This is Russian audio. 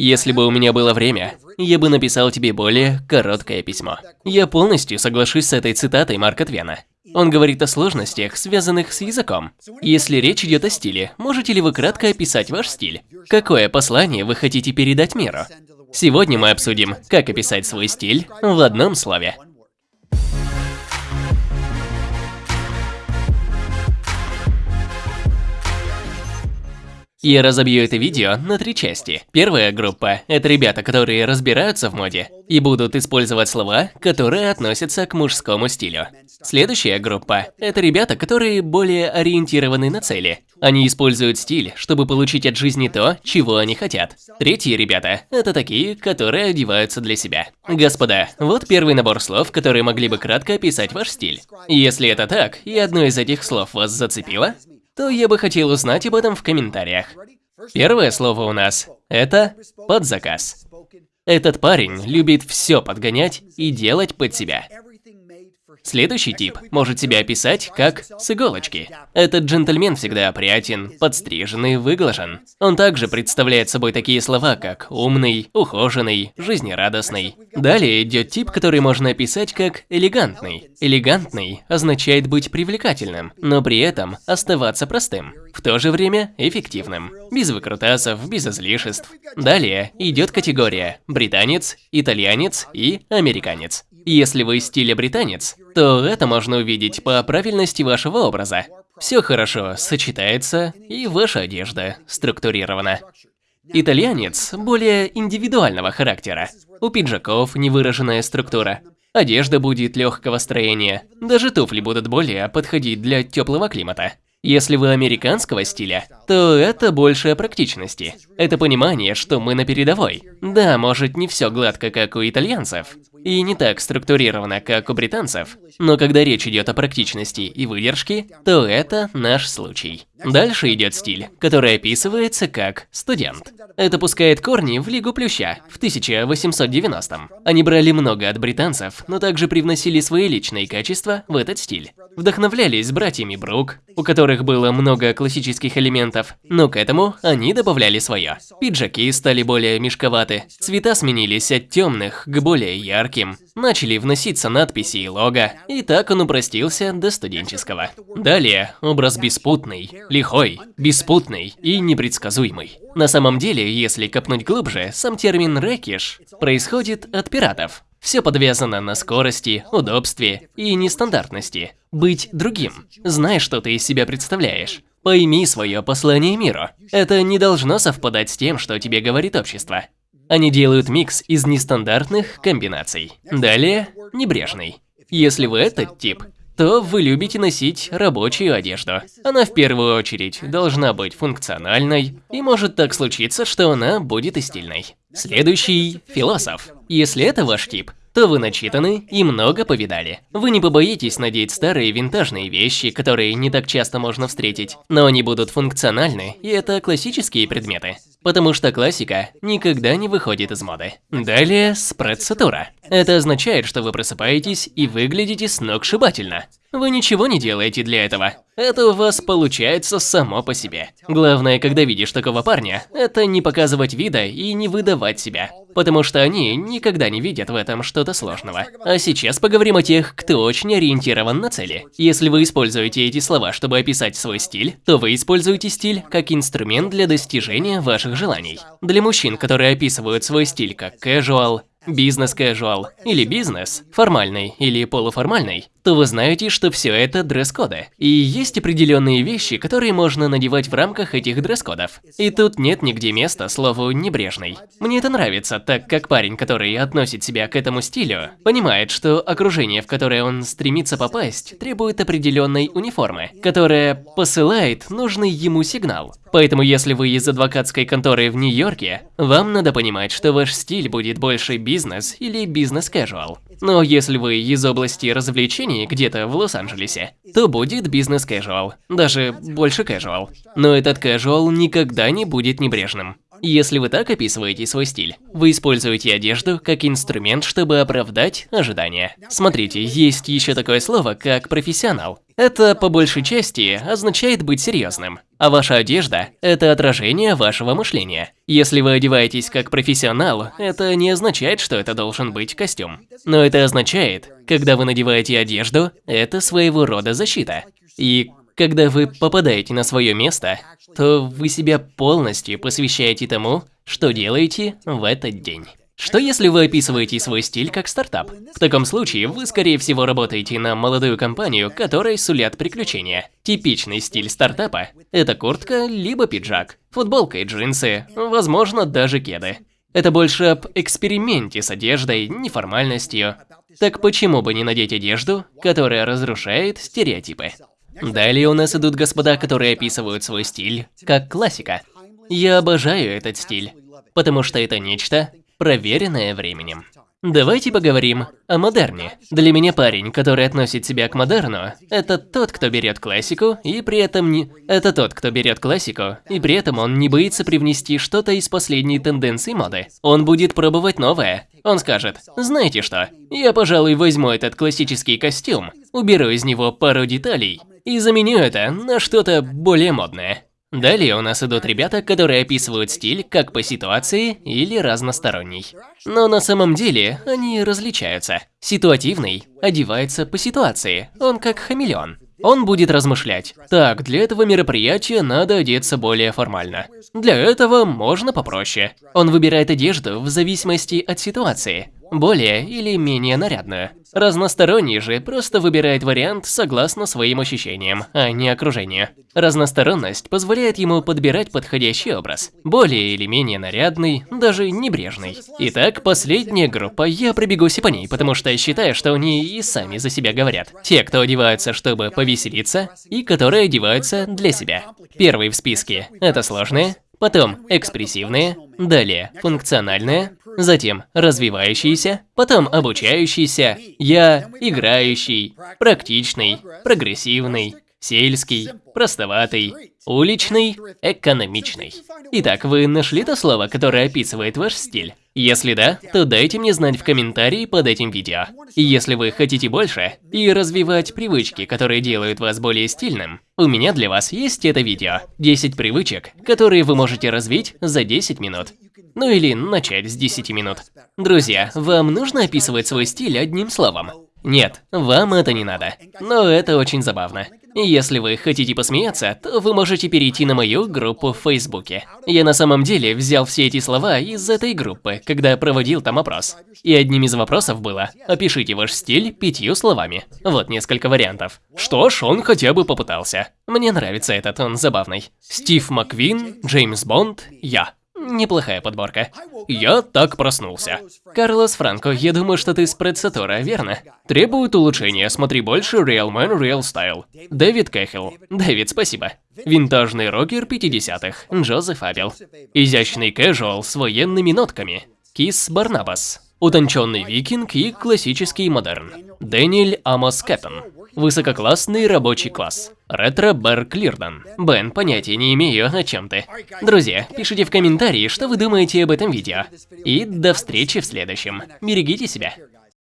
Если бы у меня было время, я бы написал тебе более короткое письмо. Я полностью соглашусь с этой цитатой Марка Твена. Он говорит о сложностях, связанных с языком. Если речь идет о стиле, можете ли вы кратко описать ваш стиль? Какое послание вы хотите передать миру? Сегодня мы обсудим, как описать свой стиль в одном слове. Я разобью это видео на три части. Первая группа – это ребята, которые разбираются в моде и будут использовать слова, которые относятся к мужскому стилю. Следующая группа – это ребята, которые более ориентированы на цели. Они используют стиль, чтобы получить от жизни то, чего они хотят. Третьи ребята – это такие, которые одеваются для себя. Господа, вот первый набор слов, которые могли бы кратко описать ваш стиль. Если это так, и одно из этих слов вас зацепило, то я бы хотел узнать об этом в комментариях. Первое слово у нас – это подзаказ. Этот парень любит все подгонять и делать под себя. Следующий тип может себя описать как с иголочки. Этот джентльмен всегда опрятен, подстриженный, выглажен. Он также представляет собой такие слова, как умный, ухоженный, жизнерадостный. Далее идет тип, который можно описать как элегантный. Элегантный означает быть привлекательным, но при этом оставаться простым. В то же время эффективным. Без выкрутасов, без излишеств. Далее идет категория британец, итальянец и американец. Если вы стиля британец, то это можно увидеть по правильности вашего образа. Все хорошо сочетается, и ваша одежда структурирована. Итальянец более индивидуального характера. У пиджаков невыраженная структура. Одежда будет легкого строения. Даже туфли будут более подходить для теплого климата. Если вы американского стиля, то это больше практичности. Это понимание, что мы на передовой. Да, может не все гладко, как у итальянцев, и не так структурировано, как у британцев, но когда речь идет о практичности и выдержке, то это наш случай. Дальше идет стиль, который описывается как студент. Это пускает корни в Лигу Плюща в 1890-м. Они брали много от британцев, но также привносили свои личные качества в этот стиль. Вдохновлялись братьями Брук, у которых было много классических элементов, но к этому они добавляли свое. Пиджаки стали более мешковаты, цвета сменились от темных к более ярким, начали вноситься надписи и лого, и так он упростился до студенческого. Далее образ беспутный, лихой, беспутный и непредсказуемый. На самом деле, если копнуть глубже, сам термин «рэкиш» происходит от пиратов. Все подвязано на скорости, удобстве и нестандартности. Быть другим. Знай, что ты из себя представляешь. Пойми свое послание миру. Это не должно совпадать с тем, что тебе говорит общество. Они делают микс из нестандартных комбинаций. Далее, небрежный. Если вы этот тип, то вы любите носить рабочую одежду. Она в первую очередь должна быть функциональной, и может так случиться, что она будет и стильной. Следующий – философ. Если это ваш тип, то вы начитаны и много повидали. Вы не побоитесь надеть старые винтажные вещи, которые не так часто можно встретить, но они будут функциональны, и это классические предметы. Потому что классика никогда не выходит из моды. Далее, спрецатура. Это означает, что вы просыпаетесь и выглядите сногсшибательно. Вы ничего не делаете для этого. Это у вас получается само по себе. Главное, когда видишь такого парня, это не показывать вида и не выдавать себя. Потому что они никогда не видят в этом что-то сложного. А сейчас поговорим о тех, кто очень ориентирован на цели. Если вы используете эти слова, чтобы описать свой стиль, то вы используете стиль как инструмент для достижения ваших желаний. Для мужчин, которые описывают свой стиль как casual, бизнес-casual или бизнес, формальный или полуформальный, то вы знаете, что все это дресс-коды. И есть определенные вещи, которые можно надевать в рамках этих дресс-кодов. И тут нет нигде места слову «небрежный». Мне это нравится, так как парень, который относит себя к этому стилю, понимает, что окружение, в которое он стремится попасть, требует определенной униформы, которая посылает нужный ему сигнал. Поэтому если вы из адвокатской конторы в Нью-Йорке, вам надо понимать, что ваш стиль будет больше бизнес или бизнес-casual. Но если вы из области развлечений где-то в Лос-Анджелесе, то будет бизнес-casual, даже больше casual. Но этот casual никогда не будет небрежным. Если вы так описываете свой стиль, вы используете одежду как инструмент, чтобы оправдать ожидания. Смотрите, есть еще такое слово, как профессионал. Это, по большей части, означает быть серьезным. А ваша одежда – это отражение вашего мышления. Если вы одеваетесь как профессионал, это не означает, что это должен быть костюм. Но это означает, когда вы надеваете одежду, это своего рода защита. И когда вы попадаете на свое место, то вы себя полностью посвящаете тому, что делаете в этот день. Что если вы описываете свой стиль как стартап? В таком случае вы, скорее всего, работаете на молодую компанию, которой сулят приключения. Типичный стиль стартапа – это куртка либо пиджак, футболка и джинсы, возможно, даже кеды. Это больше об эксперименте с одеждой, неформальностью. Так почему бы не надеть одежду, которая разрушает стереотипы? Далее у нас идут господа, которые описывают свой стиль как классика. Я обожаю этот стиль, потому что это нечто, проверенное временем. Давайте поговорим о модерне. Для меня парень, который относит себя к модерну, это тот, кто берет классику и при этом не... Это тот, кто берет классику, и при этом он не боится привнести что-то из последней тенденции моды. Он будет пробовать новое. Он скажет, знаете что, я, пожалуй, возьму этот классический костюм, уберу из него пару деталей и заменю это на что-то более модное. Далее у нас идут ребята, которые описывают стиль как по ситуации или разносторонний. Но на самом деле они различаются. Ситуативный одевается по ситуации, он как хамелеон. Он будет размышлять. Так, для этого мероприятия надо одеться более формально. Для этого можно попроще. Он выбирает одежду в зависимости от ситуации более или менее нарядную. Разносторонний же просто выбирает вариант согласно своим ощущениям, а не окружению. Разносторонность позволяет ему подбирать подходящий образ, более или менее нарядный, даже небрежный. Итак, последняя группа, я пробегусь по ней, потому что считаю, что они и сами за себя говорят. Те, кто одеваются, чтобы повеселиться, и которые одеваются для себя. Первый в списке – это сложные, потом экспрессивные, далее функциональные, затем развивающийся, потом обучающийся, я играющий, практичный, прогрессивный, сельский, простоватый, уличный, экономичный. Итак, вы нашли то слово, которое описывает ваш стиль? Если да, то дайте мне знать в комментарии под этим видео. И если вы хотите больше и развивать привычки, которые делают вас более стильным, у меня для вас есть это видео. 10 привычек, которые вы можете развить за 10 минут. Ну или начать с 10 минут. Друзья, вам нужно описывать свой стиль одним словом? Нет, вам это не надо. Но это очень забавно. Если вы хотите посмеяться, то вы можете перейти на мою группу в Фейсбуке. Я на самом деле взял все эти слова из этой группы, когда проводил там опрос. И одним из вопросов было «Опишите ваш стиль пятью словами». Вот несколько вариантов. Что ж, он хотя бы попытался. Мне нравится этот, он забавный. Стив Маквин, Джеймс Бонд, я. Неплохая подборка. Я так проснулся. Карлос Франко, я думаю, что ты с Предсатора, верно? Требует улучшения, смотри больше Real Man Real Style. Дэвид Кэхилл. Дэвид, спасибо. Винтажный рокер 50-х. Джозеф Абел. Изящный casual с военными нотками. Кис Барнабас. Утонченный викинг и классический модерн. Дэниэль Амос Кэттон. Высококлассный рабочий класс. Ретро Bear Клирдон. Бен, понятия не имею, о чем ты. Друзья, пишите в комментарии, что вы думаете об этом видео. И до встречи в следующем. Берегите себя.